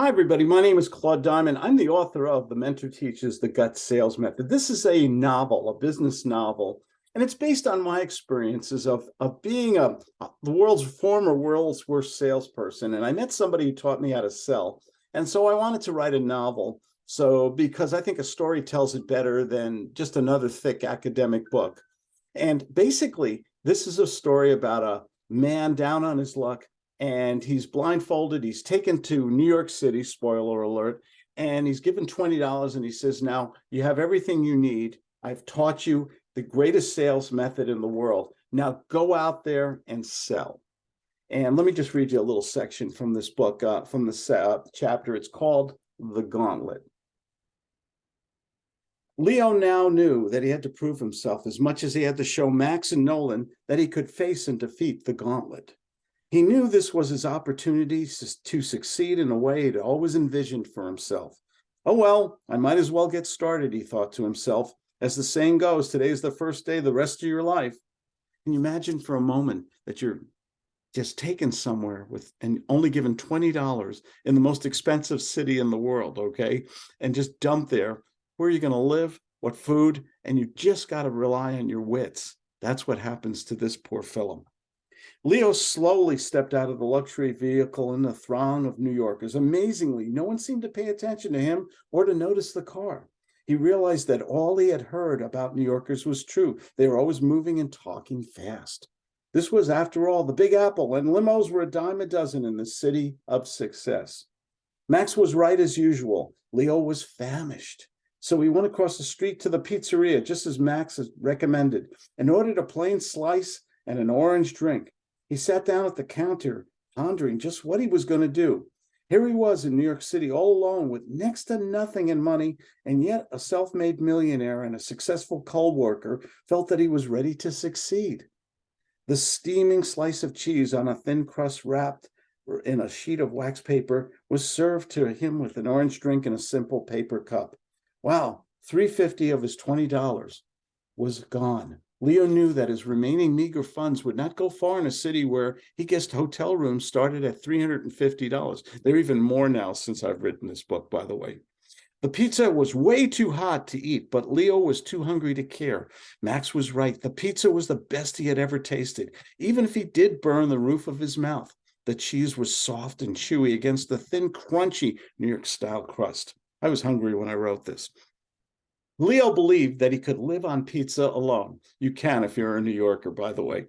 Hi, everybody. My name is Claude Diamond. I'm the author of The Mentor Teaches the Gut Sales Method. This is a novel, a business novel, and it's based on my experiences of, of being a the world's former world's worst salesperson. And I met somebody who taught me how to sell. And so I wanted to write a novel. So because I think a story tells it better than just another thick academic book. And basically, this is a story about a man down on his luck and he's blindfolded. He's taken to New York City, spoiler alert, and he's given $20 and he says, now you have everything you need. I've taught you the greatest sales method in the world. Now go out there and sell. And let me just read you a little section from this book, uh, from the uh, chapter. It's called The Gauntlet. Leo now knew that he had to prove himself as much as he had to show Max and Nolan that he could face and defeat the gauntlet. He knew this was his opportunity to succeed in a way he'd always envisioned for himself. Oh, well, I might as well get started, he thought to himself. As the saying goes, today is the first day of the rest of your life. Can you imagine for a moment that you're just taken somewhere with and only given $20 in the most expensive city in the world, okay? And just dumped there. Where are you going to live? What food? And you just got to rely on your wits. That's what happens to this poor fellow. Leo slowly stepped out of the luxury vehicle in the throng of New Yorkers. Amazingly, no one seemed to pay attention to him or to notice the car. He realized that all he had heard about New Yorkers was true. They were always moving and talking fast. This was, after all, the Big Apple, and limos were a dime a dozen in the city of success. Max was right as usual. Leo was famished. So he went across the street to the pizzeria, just as Max had recommended, and ordered a plain slice and an orange drink. He sat down at the counter, pondering just what he was going to do. Here he was in New York City all alone with next to nothing in money, and yet a self-made millionaire and a successful coal worker felt that he was ready to succeed. The steaming slice of cheese on a thin crust wrapped in a sheet of wax paper was served to him with an orange drink in a simple paper cup. Wow, 350 of his $20 was gone. Leo knew that his remaining meager funds would not go far in a city where he guessed hotel rooms started at $350. They're even more now since I've written this book, by the way. The pizza was way too hot to eat, but Leo was too hungry to care. Max was right. The pizza was the best he had ever tasted, even if he did burn the roof of his mouth. The cheese was soft and chewy against the thin, crunchy New York style crust. I was hungry when I wrote this. Leo believed that he could live on pizza alone. You can if you're a New Yorker, by the way.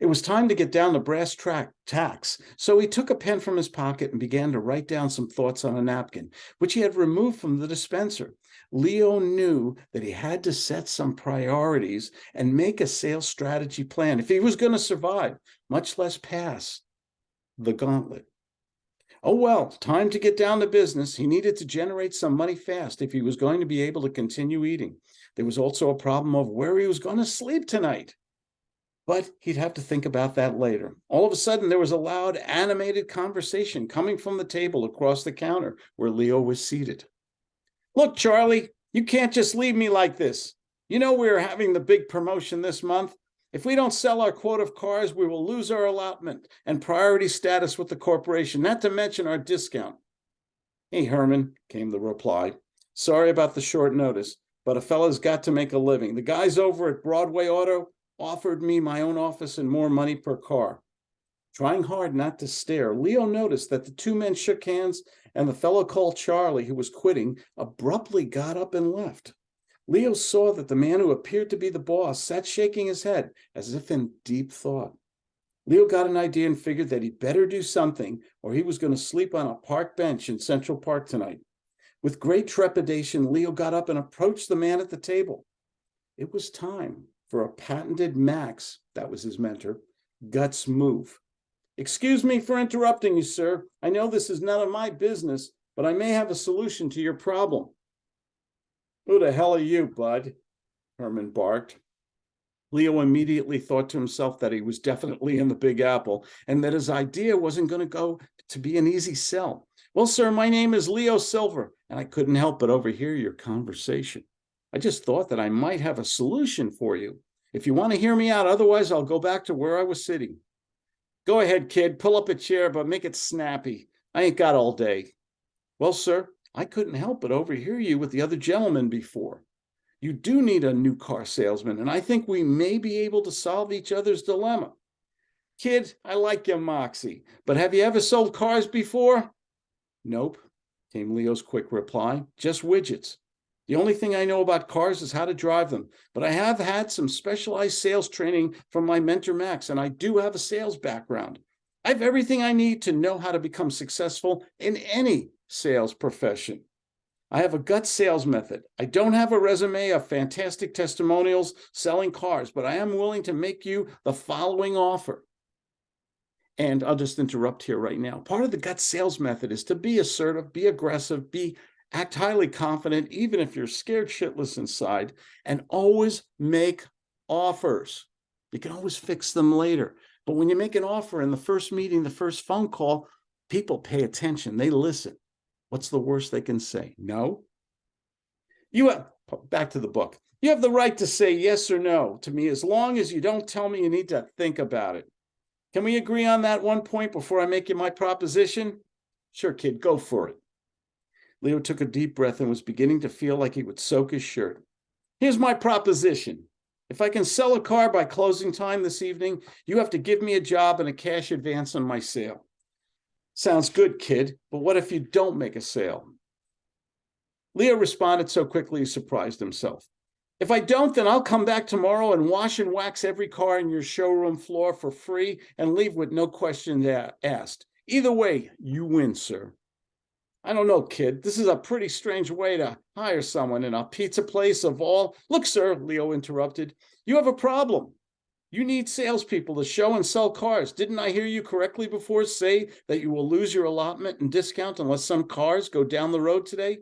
It was time to get down to brass track tacks, so he took a pen from his pocket and began to write down some thoughts on a napkin, which he had removed from the dispenser. Leo knew that he had to set some priorities and make a sales strategy plan if he was going to survive, much less pass the gauntlet. Oh, well, time to get down to business. He needed to generate some money fast if he was going to be able to continue eating. There was also a problem of where he was going to sleep tonight. But he'd have to think about that later. All of a sudden, there was a loud, animated conversation coming from the table across the counter where Leo was seated. Look, Charlie, you can't just leave me like this. You know we're having the big promotion this month. If we don't sell our quota of cars, we will lose our allotment and priority status with the corporation, not to mention our discount. Hey, Herman, came the reply. Sorry about the short notice, but a fella's got to make a living. The guys over at Broadway Auto offered me my own office and more money per car. Trying hard not to stare, Leo noticed that the two men shook hands and the fellow called Charlie, who was quitting, abruptly got up and left. Leo saw that the man who appeared to be the boss sat shaking his head as if in deep thought. Leo got an idea and figured that he'd better do something or he was going to sleep on a park bench in Central Park tonight. With great trepidation, Leo got up and approached the man at the table. It was time for a patented Max, that was his mentor, guts move. Excuse me for interrupting you, sir. I know this is none of my business, but I may have a solution to your problem. Who the hell are you, bud? Herman barked. Leo immediately thought to himself that he was definitely in the Big Apple and that his idea wasn't going to go to be an easy sell. Well, sir, my name is Leo Silver, and I couldn't help but overhear your conversation. I just thought that I might have a solution for you. If you want to hear me out, otherwise I'll go back to where I was sitting. Go ahead, kid, pull up a chair, but make it snappy. I ain't got all day. Well, sir, I couldn't help but overhear you with the other gentleman before. You do need a new car salesman, and I think we may be able to solve each other's dilemma. Kid, I like your moxie, but have you ever sold cars before? Nope, came Leo's quick reply. Just widgets. The only thing I know about cars is how to drive them, but I have had some specialized sales training from my mentor Max, and I do have a sales background. I have everything I need to know how to become successful in any sales profession. I have a gut sales method. I don't have a resume of fantastic testimonials selling cars, but I am willing to make you the following offer. And I'll just interrupt here right now. Part of the gut sales method is to be assertive, be aggressive, be act highly confident, even if you're scared shitless inside, and always make offers. You can always fix them later. But when you make an offer in the first meeting, the first phone call, people pay attention, they listen. What's the worst they can say? No. You have, back to the book. You have the right to say yes or no to me as long as you don't tell me you need to think about it. Can we agree on that one point before I make you my proposition? Sure, kid, go for it. Leo took a deep breath and was beginning to feel like he would soak his shirt. Here's my proposition. If I can sell a car by closing time this evening, you have to give me a job and a cash advance on my sale. Sounds good, kid, but what if you don't make a sale? Leo responded so quickly he surprised himself. If I don't, then I'll come back tomorrow and wash and wax every car in your showroom floor for free and leave with no questions asked. Either way, you win, sir. I don't know, kid. This is a pretty strange way to hire someone in a pizza place of all. Look, sir, Leo interrupted. You have a problem. You need salespeople to show and sell cars. Didn't I hear you correctly before say that you will lose your allotment and discount unless some cars go down the road today?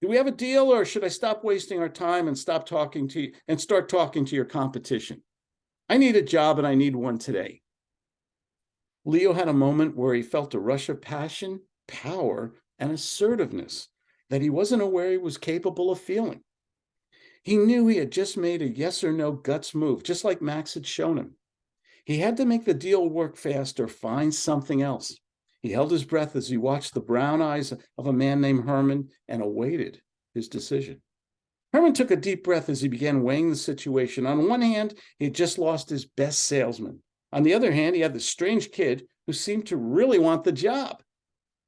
Do we have a deal or should I stop wasting our time and stop talking to you and start talking to your competition? I need a job and I need one today. Leo had a moment where he felt a rush of passion, power, and assertiveness that he wasn't aware he was capable of feeling. He knew he had just made a yes or no guts move, just like Max had shown him. He had to make the deal work fast or find something else. He held his breath as he watched the brown eyes of a man named Herman and awaited his decision. Herman took a deep breath as he began weighing the situation. On one hand, he had just lost his best salesman. On the other hand, he had this strange kid who seemed to really want the job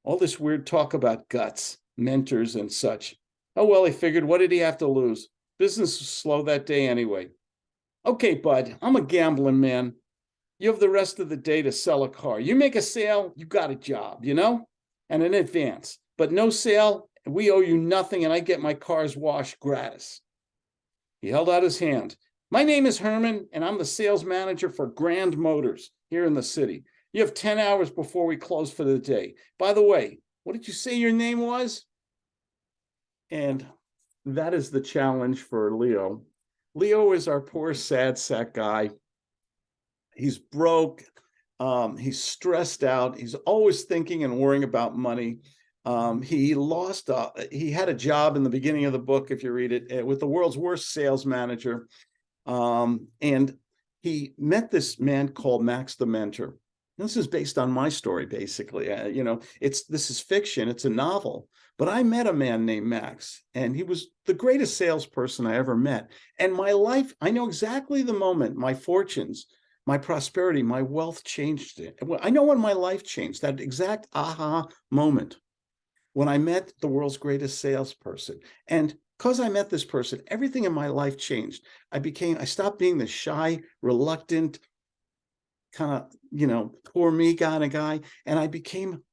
all this weird talk about guts, mentors, and such. Oh, well, he figured, what did he have to lose? Business was slow that day anyway. Okay, bud, I'm a gambling man. You have the rest of the day to sell a car. You make a sale, you got a job, you know, and an advance. But no sale, we owe you nothing, and I get my cars washed gratis. He held out his hand. My name is Herman, and I'm the sales manager for Grand Motors here in the city. You have 10 hours before we close for the day. By the way, what did you say your name was? And that is the challenge for Leo. Leo is our poor sad sack guy. He's broke. Um, he's stressed out. He's always thinking and worrying about money. Um, he lost, uh, he had a job in the beginning of the book, if you read it, eh, with the world's worst sales manager. Um, and he met this man called Max the Mentor. This is based on my story, basically. Uh, you know, it's this is fiction. It's a novel. But I met a man named Max, and he was the greatest salesperson I ever met. And my life, I know exactly the moment my fortunes, my prosperity, my wealth changed it. I know when my life changed, that exact aha moment when I met the world's greatest salesperson. And because I met this person, everything in my life changed. I became, I stopped being the shy, reluctant, kind of, you know, poor me kind of guy. And I became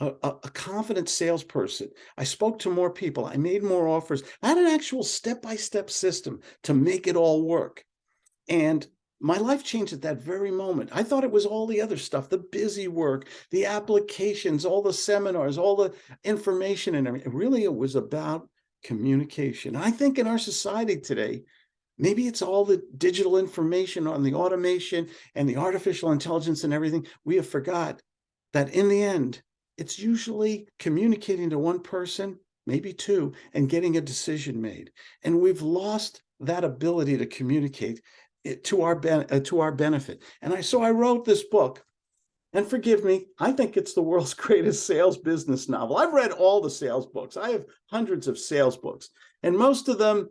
a, a, confident salesperson. I spoke to more people. I made more offers. I had an actual step-by-step -step system to make it all work. And my life changed at that very moment. I thought it was all the other stuff, the busy work, the applications, all the seminars, all the information and everything. Really, it was about communication. I think in our society today, Maybe it's all the digital information on the automation and the artificial intelligence and everything. We have forgot that in the end, it's usually communicating to one person, maybe two, and getting a decision made. And we've lost that ability to communicate to our, uh, to our benefit. And I so I wrote this book And forgive me, I think it's the world's greatest sales business novel. I've read all the sales books. I have hundreds of sales books, and most of them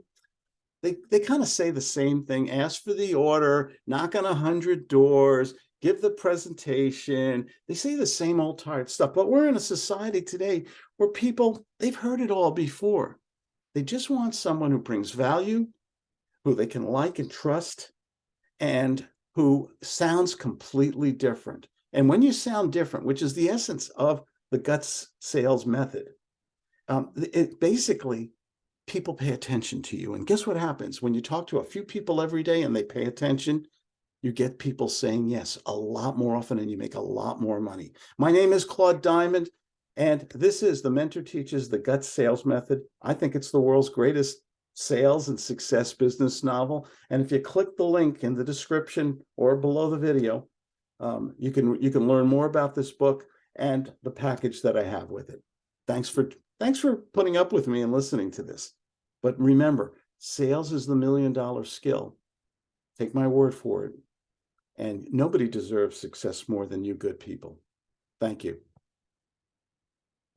they they kind of say the same thing ask for the order knock on a hundred doors give the presentation they say the same old tired stuff but we're in a society today where people they've heard it all before they just want someone who brings value who they can like and trust and who sounds completely different and when you sound different which is the essence of the guts sales method um, it basically people pay attention to you. And guess what happens when you talk to a few people every day and they pay attention? You get people saying yes a lot more often and you make a lot more money. My name is Claude Diamond, and this is the Mentor Teaches the Gut Sales Method. I think it's the world's greatest sales and success business novel. And if you click the link in the description or below the video, um, you can you can learn more about this book and the package that I have with it. Thanks for thanks for putting up with me and listening to this. But remember, sales is the million dollar skill. Take my word for it. And nobody deserves success more than you good people. Thank you.